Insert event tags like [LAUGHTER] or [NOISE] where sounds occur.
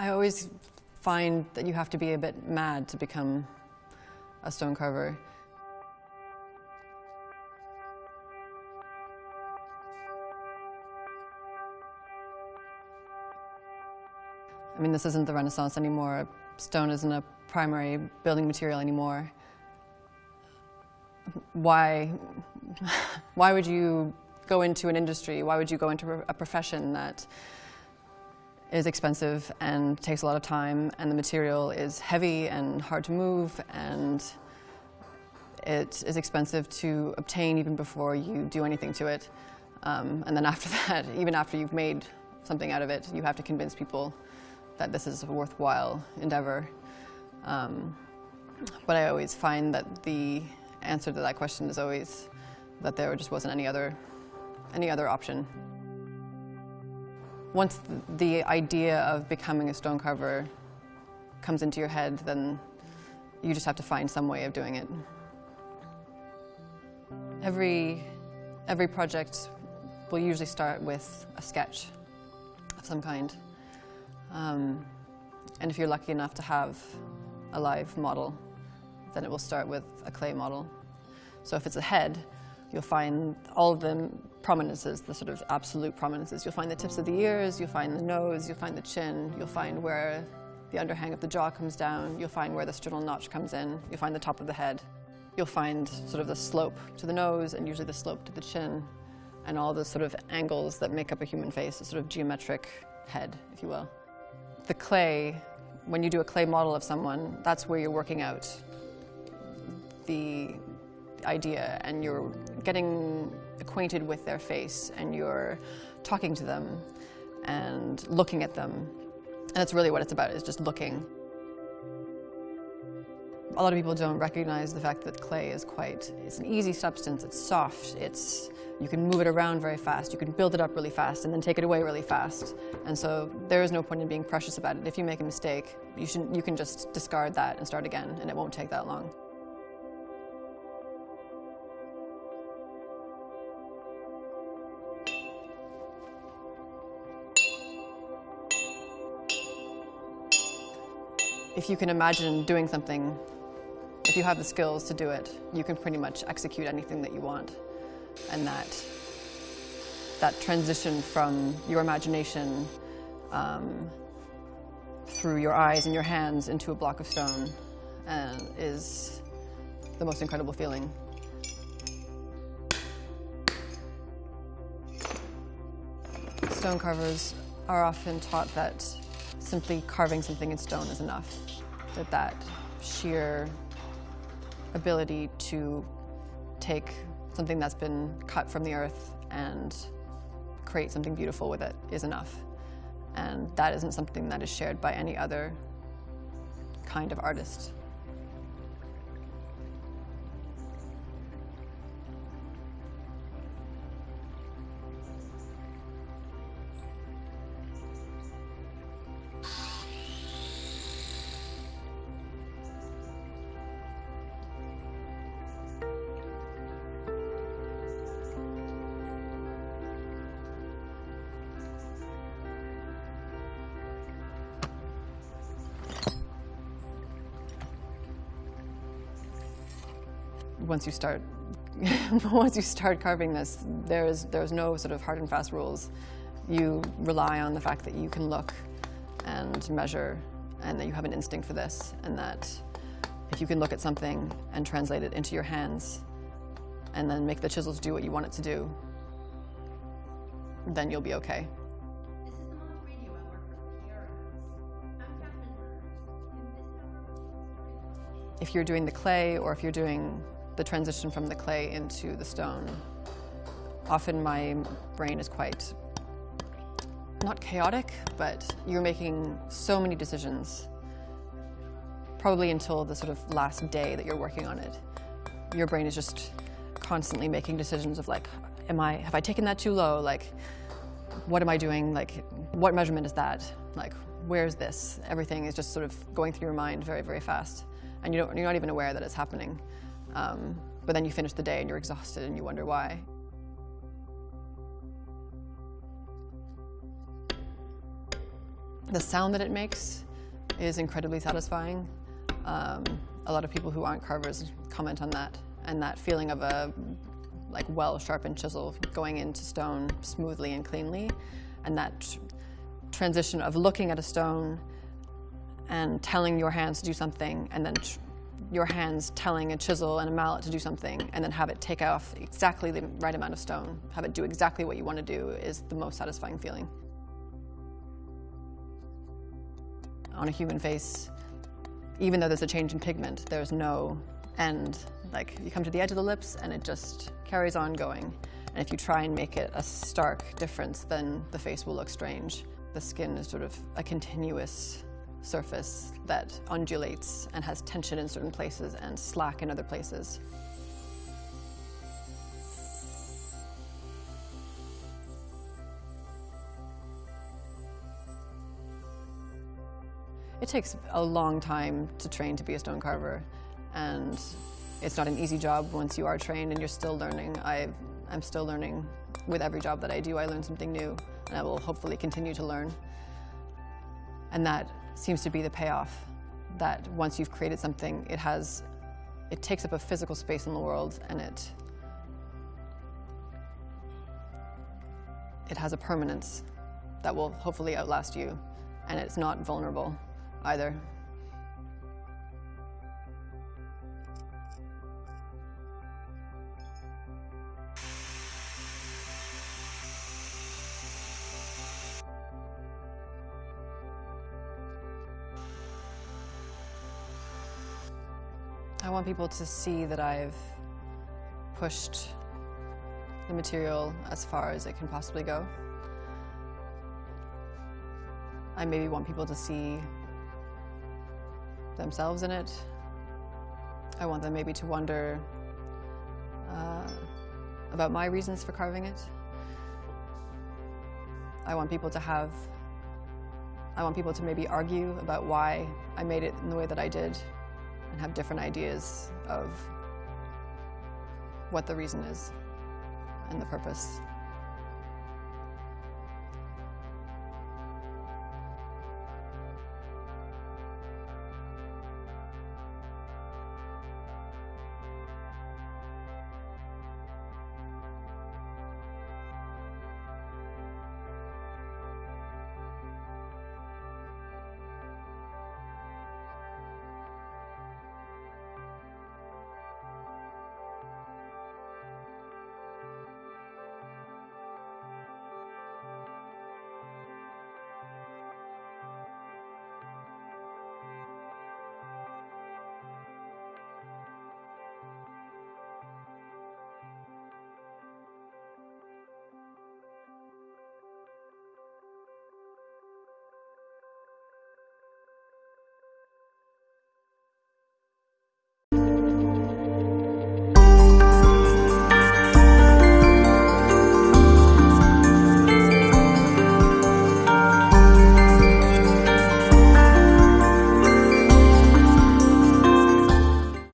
I always find that you have to be a bit mad to become a stone carver. I mean, this isn't the Renaissance anymore. Stone isn't a primary building material anymore. Why, [LAUGHS] why would you go into an industry? Why would you go into a profession that is expensive and takes a lot of time and the material is heavy and hard to move and it is expensive to obtain even before you do anything to it. Um, and then after [LAUGHS] that, even after you've made something out of it, you have to convince people that this is a worthwhile endeavor. Um, but I always find that the answer to that question is always that there just wasn't any other, any other option. Once the idea of becoming a stone carver comes into your head, then you just have to find some way of doing it. Every, every project will usually start with a sketch of some kind. Um, and if you're lucky enough to have a live model, then it will start with a clay model. So if it's a head, you'll find all of the prominences, the sort of absolute prominences. You'll find the tips of the ears, you'll find the nose, you'll find the chin, you'll find where the underhang of the jaw comes down, you'll find where the sternal notch comes in, you'll find the top of the head. You'll find sort of the slope to the nose and usually the slope to the chin and all the sort of angles that make up a human face, a sort of geometric head, if you will the clay, when you do a clay model of someone, that's where you're working out the idea and you're getting acquainted with their face and you're talking to them and looking at them. And that's really what it's about, is just looking. A lot of people don't recognize the fact that clay is quite, it's an easy substance, it's soft, it's, you can move it around very fast, you can build it up really fast and then take it away really fast. And so there is no point in being precious about it. If you make a mistake, you, should, you can just discard that and start again and it won't take that long. If you can imagine doing something if you have the skills to do it, you can pretty much execute anything that you want. And that, that transition from your imagination um, through your eyes and your hands into a block of stone and is the most incredible feeling. Stone carvers are often taught that simply carving something in stone is enough, that that sheer ability to take something that's been cut from the earth and create something beautiful with it is enough. And that isn't something that is shared by any other kind of artist. Once you start [LAUGHS] once you start carving this, there's there's no sort of hard and fast rules. You rely on the fact that you can look and measure and that you have an instinct for this and that if you can look at something and translate it into your hands and then make the chisels do what you want it to do, then you'll be okay. If you're doing the clay or if you're doing the transition from the clay into the stone. Often my brain is quite, not chaotic, but you're making so many decisions, probably until the sort of last day that you're working on it. Your brain is just constantly making decisions of like, am I, have I taken that too low? Like, what am I doing? Like, what measurement is that? Like, where's this? Everything is just sort of going through your mind very, very fast. And you don't, you're not even aware that it's happening. Um, but then you finish the day and you're exhausted and you wonder why. the sound that it makes is incredibly satisfying. Um, a lot of people who aren't carvers comment on that and that feeling of a like well sharpened chisel going into stone smoothly and cleanly and that tr- transition of looking at a stone and telling your hands to do something and then your hands telling a chisel and a mallet to do something and then have it take off exactly the right amount of stone have it do exactly what you want to do is the most satisfying feeling. On a human face even though there's a change in pigment there's no end. Like you come to the edge of the lips and it just carries on going. And if you try and make it a stark difference then the face will look strange. The skin is sort of a continuous surface that undulates and has tension in certain places and slack in other places. It takes a long time to train to be a stone carver, and it's not an easy job once you are trained and you're still learning. i am still learning. With every job that I do, I learn something new, and I will hopefully continue to learn. And that seems to be the payoff, that once you've created something, it has, it takes up a physical space in the world, and it, it has a permanence that will hopefully outlast you, and it's not vulnerable either. I want people to see that I've pushed the material as far as it can possibly go. I maybe want people to see themselves in it. I want them maybe to wonder uh, about my reasons for carving it. I want people to have, I want people to maybe argue about why I made it in the way that I did and have different ideas of what the reason is and the purpose.